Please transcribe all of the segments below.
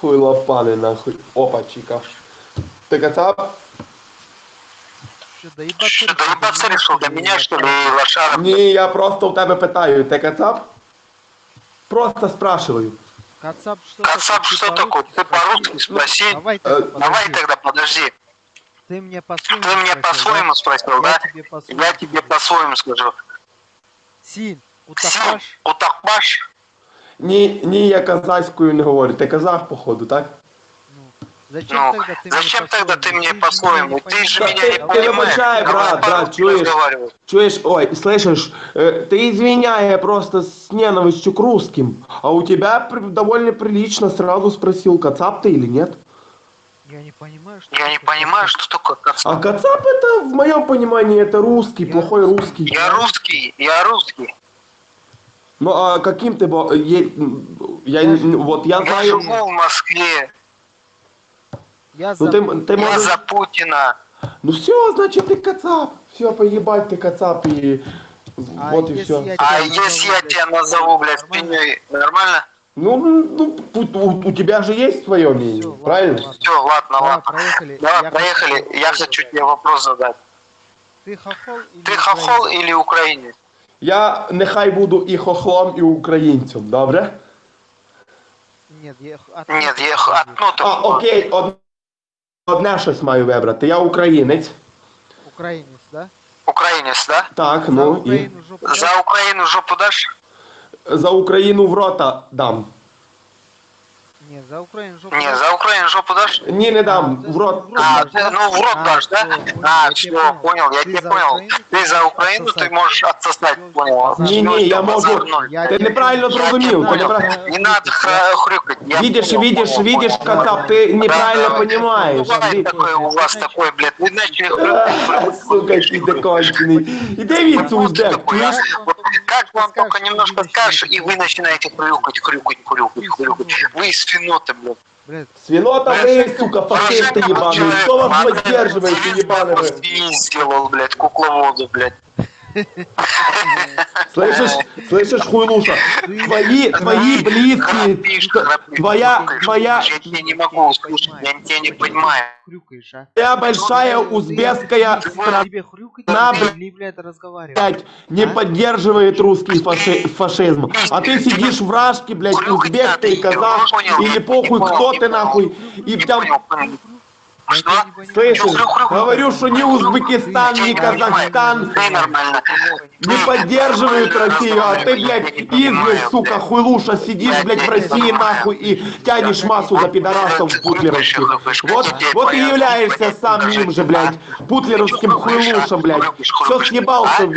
Хуй лопаны нахуй. Опа, чика. Ты кацап? Что, доебаться Что, решил? доебаться решил до меня, что ли, лошара? Ні, я просто у тебе питаю, ти кацап? Просто спрашиваю. Кацап что Кацап, такое? что такое? Ты по-русски спроси. Давай, Э, тогда Давай подожди. тогда, подожди. Ты мне по-своему Ты мне спросил, по-своему спросил, да? Я тебе по-своему. Скажу. Син, Син, утахаш? Ні, ні, я казахською не говорю. Ти казах, походу, так? Ну, зачем Ну, тогда ты зачем мне тогда ты мне по-своему? Ты же Да меня ты- не ты понимаешь. выбачай, Давай брат, брат, по-русски чуешь? Чуешь, ой, слышишь, э, ты извиняй, я просто с ненавистью к русским. А у тебя при- довольно прилично сразу спросил, кацап ты или нет? Я не понимаю, что Я не такое понимаю, кацап. что такое А кацап. кацап это, в моем понимании, это русский, Я- плохой русский. Я русский, я русский. Ну а каким ты был? Я, Я вот я Я знаю. живу в Москве. Я Ну за... ты, ты Я можешь. за Путина. Ну все, значит ты кацап. Все, поебать ты кацап и А вот и все. я А если я тебя назову, блядь, спиней, нормально? Ну, ну у, у- у тебя же есть свое мнение, ладно, правильно? ладно. Все, ладно, ладно. проехали. Давай, Я проехали. хочу Я хочу тебе вопрос задать. Ты хохол или Ты хохол или украинец? Я нехай буду і хохлом, і українцем, добре? Ні, я... от- то я х- А, окей, од... одне щось маю вибрати. Я українець. Українець, да? Українець, да? Так, За ну і жопу? За Україну жопу даш? за Україну в рота дам. Нет, за Украину жопу Не, дашь? за Украину жопу дашь? Ні, не дам, А, в рот. в рот А, дашь, ты, да? ну в рот А, дашь, да? всё, понял, А, я все, тебя понял, я Ты тебя за понял. Украину, Ты за Украину, ты отсосать. можешь отсосать, понял? Ні, ні, я можу- Базар ноль. Я Ти тебе неправильно понял. зрозумів, Я ти понял. неправильно- Не надо хра- хрюкать. я Видишь, понял, видишь, понял, видишь, понял. Кацап, ты неправильно Да, понимаешь. Бывает Ви- такое у вас такое, блядь. Вы начали А, хрюкать. Сука, ти закончений. Іди від Вот как вам Скажешь, только немножко скажешь, и вы начинаете хрюкать, хрюкать, хрюкать, хрюкать. Вы свиноты, блядь. Блядь, Свинота вы, сука, фашисты ебаные. Кто вас Модерн поддерживаете, ебаные вы? свинь сделал, блядь, кукловоду, блядь. Слышишь, слышишь, хуйлуша? Твои, твои храпишь, твоя, твоя, Я тебя не могу услышать, я тебя не понимаю. хрюкаешь, а? твоя большая узбекская Ты- страна, Тебе хрюкать На, или, блядь, разговаривать? блядь, не поддерживает русский фаши- фашизм. А ты сидишь в рашке, блядь, узбек ты, казах, или похуй, кто ты нахуй, и там Что? Слышишь, говорю, что ни Узбекистан, ни Казахстан не поддерживают Россию, а ты, блядь, измы, сука, хуйлуша, сидишь, блядь, в России, нахуй, и тянешь массу за пидорасов путлеровских. Вот, вот и являешься сам им же, блядь, путлеровским хуйлушем, блядь. Все съебался,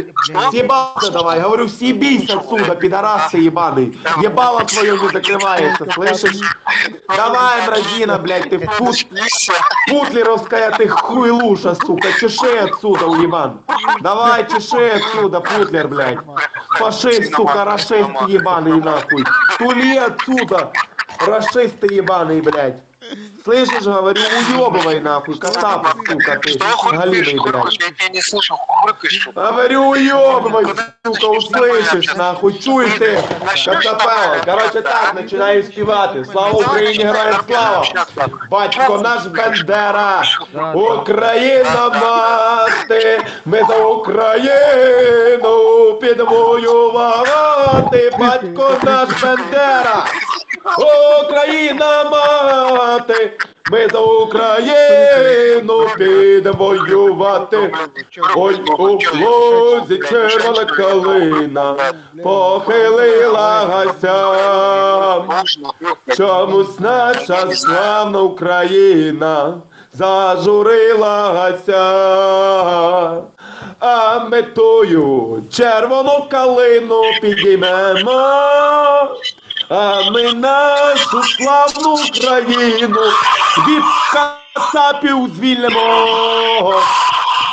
съебался давай, говорю, съебись отсюда, пидорасы ебаный. Ебало твое не закрывается, слышишь? Давай, мразина, блядь, ты в пут... Путлеровская ты хуйлуша, сука, чеши отсюда, уебан. Давай, чеши отсюда, путлер, блядь. Фашист, сука, расист ебаный, нахуй. Тули отсюда, расист ебаный, блядь. Слышишь, говорю, уебывай, нахуй, кацап, сука, ты, Что хрюкаешь, галимый, хрюкаешь? блядь. Я тебя не слышу, хрюкаешь. Говорю, уебывай, сука, услышишь, нахуй, чуй ты, кацапела. Короче, так, начинаю співати. Слава Україні, героям слава! Батько наш Бендера, Україна мати, ми за Україну підемо воювати, батько наш Бендера, Україна мати, ми за Україну підемо воювати. Ой, у плозі червона калина похилилася. Чомусь наша славна Україна зажурилася, а ми тую червону калину підіймемо, а ми нашу славну Україну від кацапів звільнимо.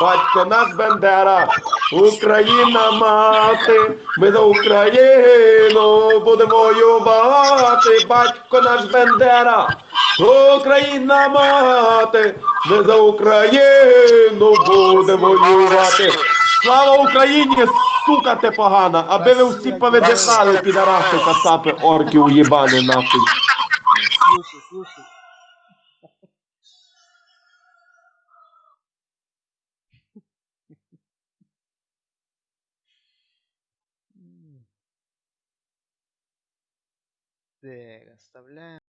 Батько наш Бендера, Україна мати, ми за Україну будемо воювати, батько наш Бендера, Україна мати, ми за Україну будемо воювати. Слава Україні, сука ти погана, аби ви всі повидихали, підараси, касапи, орки уїбани нахуй. Слушай, слушай. Так, оставляем.